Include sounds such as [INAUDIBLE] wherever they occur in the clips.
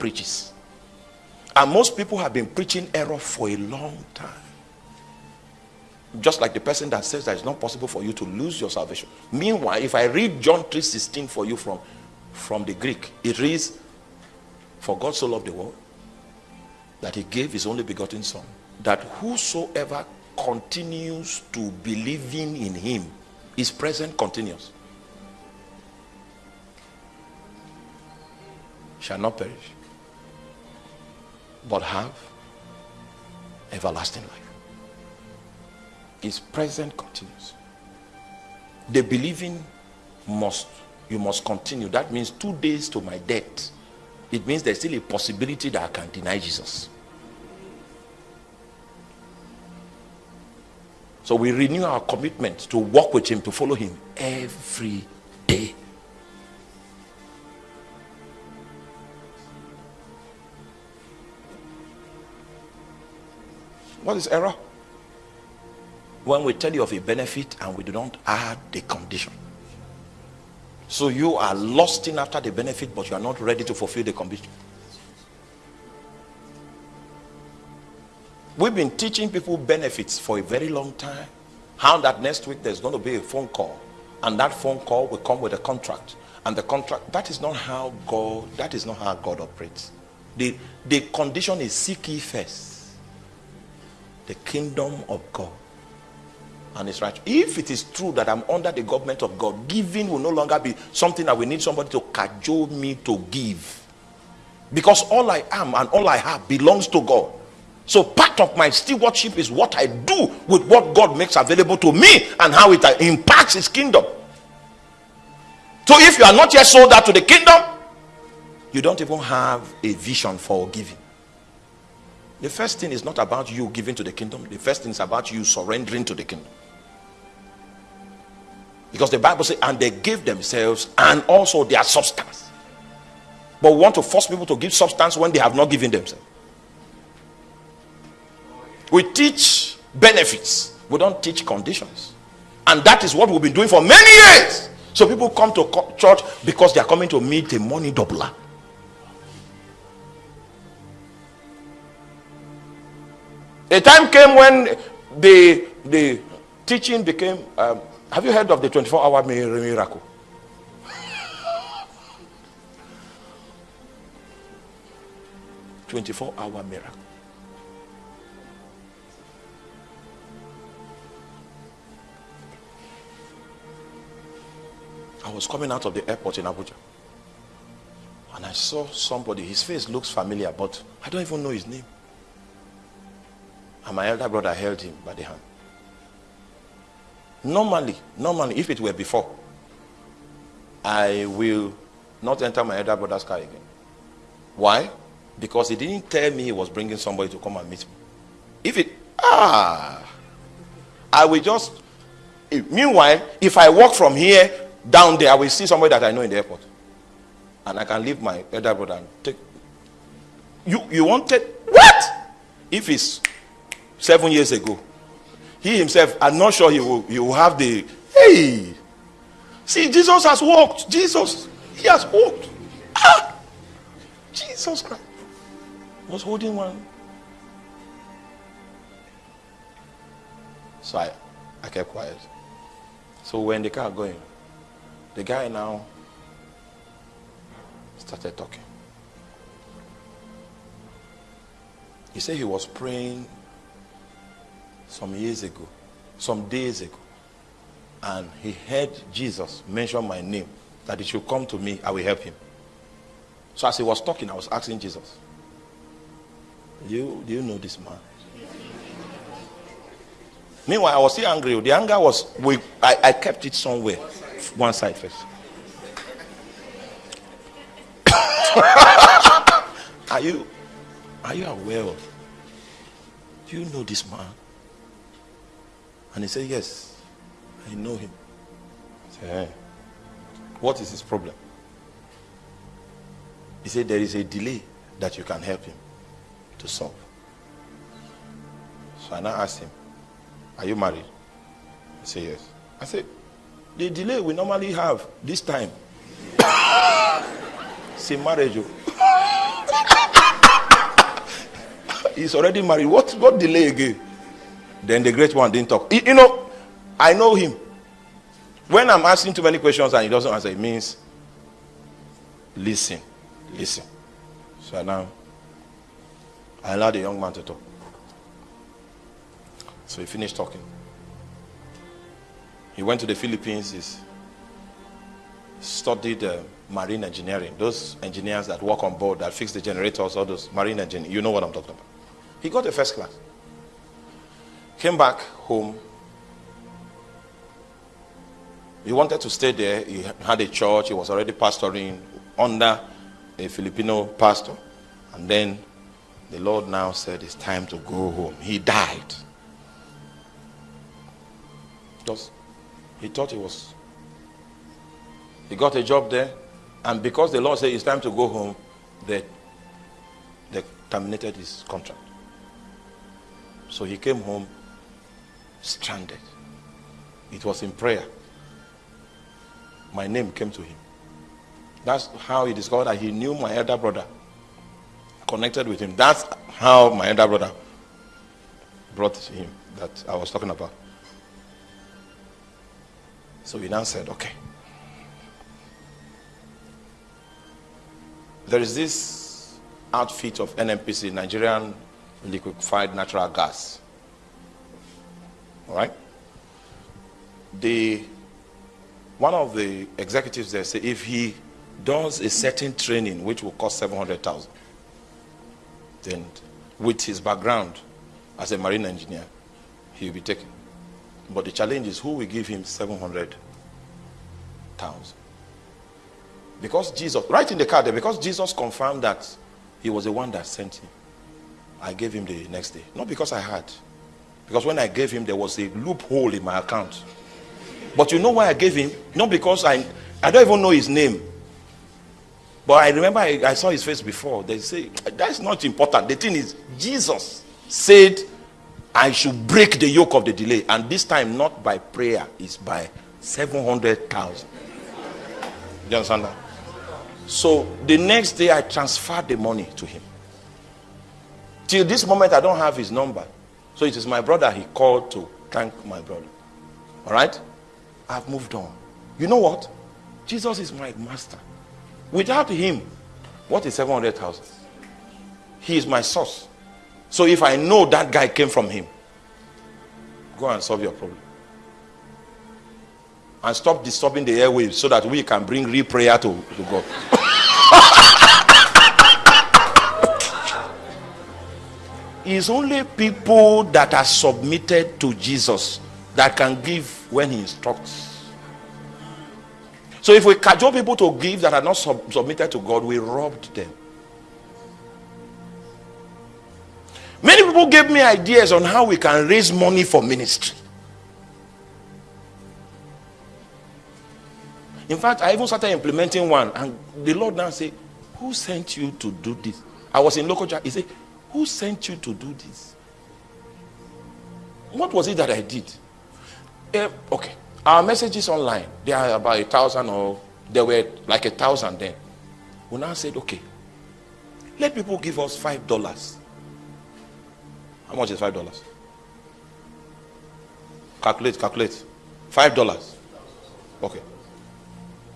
preaches. And most people have been preaching error for a long time. Just like the person that says that it's not possible for you to lose your salvation. Meanwhile, if I read John 3:16 for you from, from the Greek, it reads, For God so loved the world that he gave his only begotten son, that whosoever continues to believing in him is present continuous. Shall not perish, but have everlasting life. Is present continuous. The believing must, you must continue. That means two days to my death. It means there's still a possibility that I can deny Jesus. So we renew our commitment to walk with him, to follow him every day. What is error? When we tell you of a benefit and we do not add the condition. So you are lusting after the benefit, but you are not ready to fulfill the condition. We've been teaching people benefits for a very long time. How that next week there's going to be a phone call, and that phone call will come with a contract. And the contract, that is not how God, that is not how God operates. The, the condition is seek ye first the kingdom of God and his right. If it is true that I'm under the government of God, giving will no longer be something that we need somebody to cajole me to give. Because all I am and all I have belongs to God. So part of my stewardship is what I do with what God makes available to me and how it impacts his kingdom. So if you are not yet sold out to the kingdom, you don't even have a vision for giving. The first thing is not about you giving to the kingdom. The first thing is about you surrendering to the kingdom. Because the Bible says, and they gave themselves and also their substance. But we want to force people to give substance when they have not given themselves. We teach benefits, we don't teach conditions. And that is what we've been doing for many years. So people come to church because they are coming to meet a money doubler. A time came when the the teaching became. Um, have you heard of the 24 hour miracle? Twenty-four hour miracle. I was coming out of the airport in Abuja. And I saw somebody, his face looks familiar, but I don't even know his name. And my elder brother held him by the hand. Normally, normally, if it were before, I will not enter my elder brother's car again. Why? Because he didn't tell me he was bringing somebody to come and meet me. If it, ah, I will just, meanwhile, if I walk from here down there, I will see somebody that I know in the airport. And I can leave my elder brother and take. You, you wanted, what? If it's seven years ago. He himself, I'm not sure he will, he will have the, hey, see, Jesus has walked. Jesus, he has walked. Ah, Jesus Christ was holding one. So I, I kept quiet. So when the car going, the guy now started talking. He said he was praying some years ago, some days ago, and he heard Jesus mention my name, that he should come to me, I will help him. So as he was talking, I was asking Jesus, do you, do you know this man? Meanwhile, I was still angry. The anger was, we, I, I kept it somewhere, one side first. [LAUGHS] are you, are you aware of, do you know this man? And he said, Yes, I know him. I said, hey, What is his problem? He said, There is a delay that you can help him to solve. So I now asked him, Are you married? He said, Yes. I said, The delay we normally have this time. [COUGHS] See, marriage. Oh. [LAUGHS] He's already married. What, what delay again? Then the great one didn't talk. You know, I know him. When I'm asking too many questions and he doesn't answer, it means listen, listen. So now I allowed the young man to talk. So he finished talking. He went to the Philippines, he studied uh, marine engineering. Those engineers that work on board, that fix the generators, all those marine engineers. You know what I'm talking about. He got a first class. Came back home. He wanted to stay there. He had a church. He was already pastoring under a Filipino pastor. And then the Lord now said it's time to go home. He died. Just, he thought he was. He got a job there, and because the Lord said it's time to go home, they, they terminated his contract. So he came home stranded. It was in prayer. My name came to him. That's how he discovered that he knew my elder brother, connected with him. That's how my elder brother brought him that I was talking about. So he now said, okay. There is this outfit of NNPC, Nigerian Liquefied Natural Gas. All right? The, one of the executives there said if he does a certain training which will cost 700,000, then with his background as a marine engineer, he will be taken. But the challenge is who will give him 700,000? Because Jesus, right in the card there, because Jesus confirmed that he was the one that sent him, I gave him the next day. Not because I had. Because when I gave him, there was a loophole in my account. But you know why I gave him? Not because I, I don't even know his name. But I remember I, I saw his face before. They say, that's not important. The thing is, Jesus said I should break the yoke of the delay. And this time, not by prayer, it's by 700,000. You understand that? So the next day, I transferred the money to him. Till this moment, I don't have his number. So it is my brother he called to thank my brother. All right? I've moved on. You know what? Jesus is my master. Without him, what is 700,000? He is my source. So if I know that guy came from him, go and solve your problem. And stop disturbing the airwaves so that we can bring real prayer to, to God. [LAUGHS] it's only people that are submitted to Jesus that can give when he instructs. So if we cajole people to give that are not sub- submitted to God, we robbed them. Many people gave me ideas on how we can raise money for ministry. In fact, I even started implementing one, and the Lord now said, Who sent you to do this? I was in local church. He said, Who sent you to do this? What was it that I did? Uh, okay, our messages online, they are about a thousand or there were like a thousand then. We now said, Okay, let people give us five dollars how much is five dollars? Calculate, calculate. Five dollars. Okay.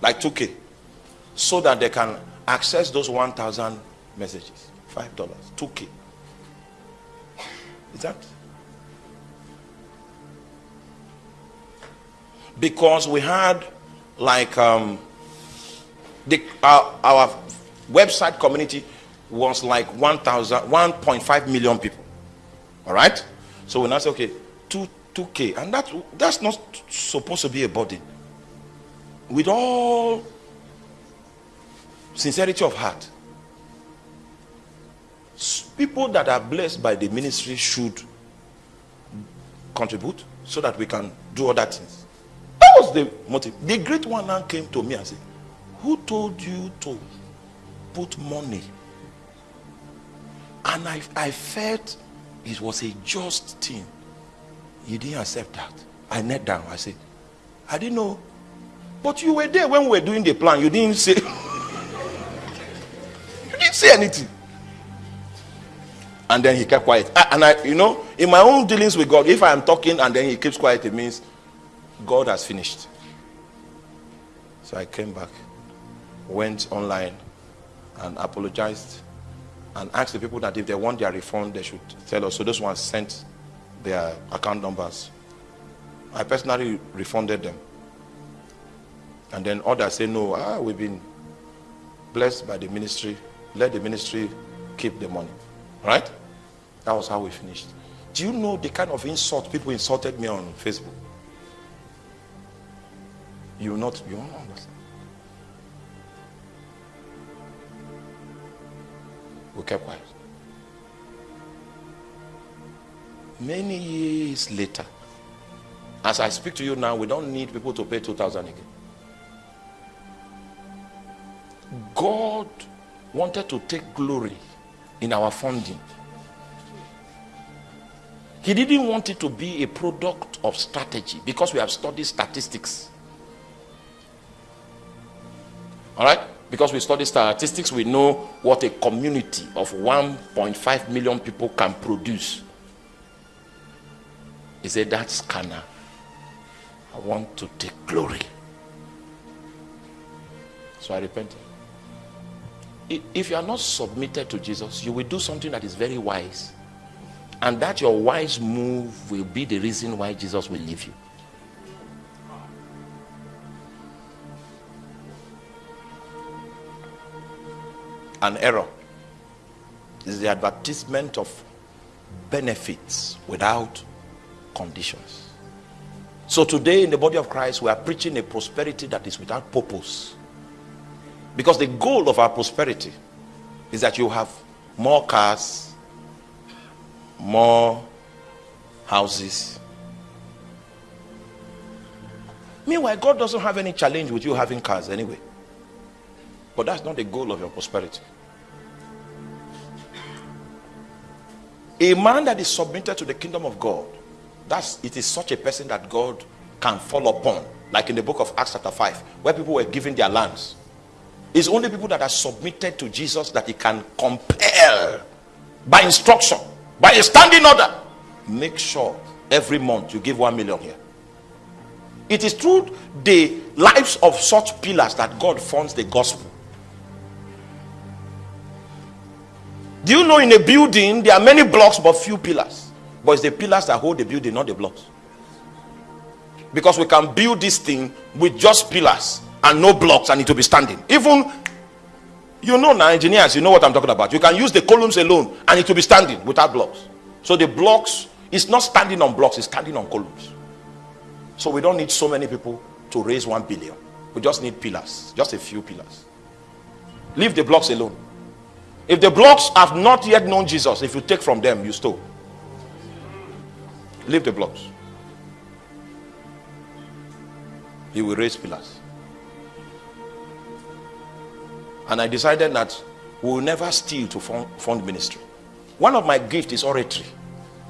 Like 2K. So that they can access those 1,000 messages. Five dollars. 2K. That? Because we had like um, the, our, our website community was like 1,000, 1.5 million people. All right? So we now say, okay, 2, 2K. And that, that's not supposed to be a burden. With all sincerity of heart, people that are blessed by the ministry should contribute so that we can do other things. That was the motive. The great one now came to me and said, Who told you to put money? And I, I felt it was a just thing. You didn't accept that. I knelt down. I said, I didn't know. But you were there when we were doing the plan. You didn't say. [LAUGHS] you didn't say anything. And then he kept quiet. And I, you know, in my own dealings with God, if I am talking and then he keeps quiet, it means God has finished. So I came back, went online, and apologized and asked the people that if they want their refund, they should tell us. So those ones sent their account numbers. I personally refunded them. And then others say, no, ah, we've been blessed by the ministry. Let the ministry keep the money. Right? That was how we finished. Do you know the kind of insult people insulted me on Facebook? You will not, you won't understand. We kept quiet. Many years later, as I speak to you now, we don't need people to pay 2,000 again. God wanted to take glory in our funding. He didn't want it to be a product of strategy because we have studied statistics. All right? Because we study statistics, we know what a community of 1.5 million people can produce. He said, That scanner, I want to take glory. So I repented. If you are not submitted to Jesus, you will do something that is very wise. And that your wise move will be the reason why Jesus will leave you. An error is the advertisement of benefits without conditions. So today in the body of Christ, we are preaching a prosperity that is without purpose. Because the goal of our prosperity is that you have more cars, more houses. Meanwhile, God doesn't have any challenge with you having cars anyway. But that's not the goal of your prosperity. A man that is submitted to the kingdom of God, that's it is such a person that God can fall upon. Like in the book of Acts chapter 5, where people were giving their lands. It's only people that are submitted to Jesus that he can compel by instruction by a standing order. Make sure every month you give one million here. It is through the lives of such pillars that god funds the gospel. Do you know in a building there are many blocks but few pillars? But it's the pillars that hold the building not the blocks. Because we can build this thing with just pillars and no blocks and it will be standing even you know now, engineers, you know what I'm talking about. You can use the columns alone and it will be standing without blocks. So the blocks is not standing on blocks, it's standing on columns. So we don't need so many people to raise one billion. We just need pillars, just a few pillars. Leave the blocks alone. If the blocks have not yet known Jesus, if you take from them, you stole. Leave the blocks. He will raise pillars. And I decided that we will never steal to fund, fund ministry. One of my gifts is oratory.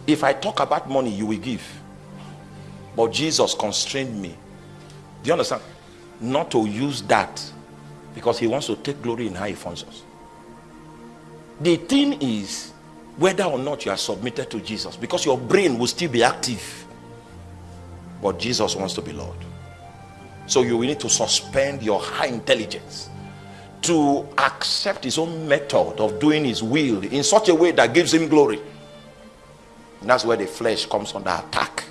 If I talk about money, you will give. But Jesus constrained me. Do you understand? Not to use that because he wants to take glory in how he funds us. The thing is whether or not you are submitted to Jesus because your brain will still be active. But Jesus wants to be Lord. So you will need to suspend your high intelligence to accept his own method of doing his will in such a way that gives him glory. And that's where the flesh comes under attack.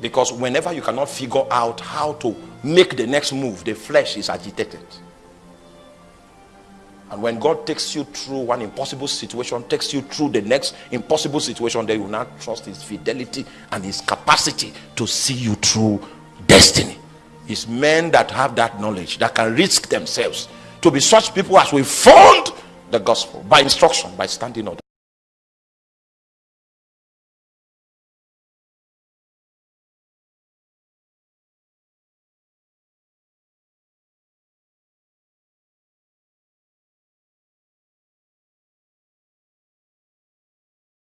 Because whenever you cannot figure out how to make the next move, the flesh is agitated. And when God takes you through one impossible situation, takes you through the next impossible situation, then you will not trust his fidelity and his capacity to see you through destiny. It's men that have that knowledge that can risk themselves to be such people as we found the gospel by instruction, by standing order.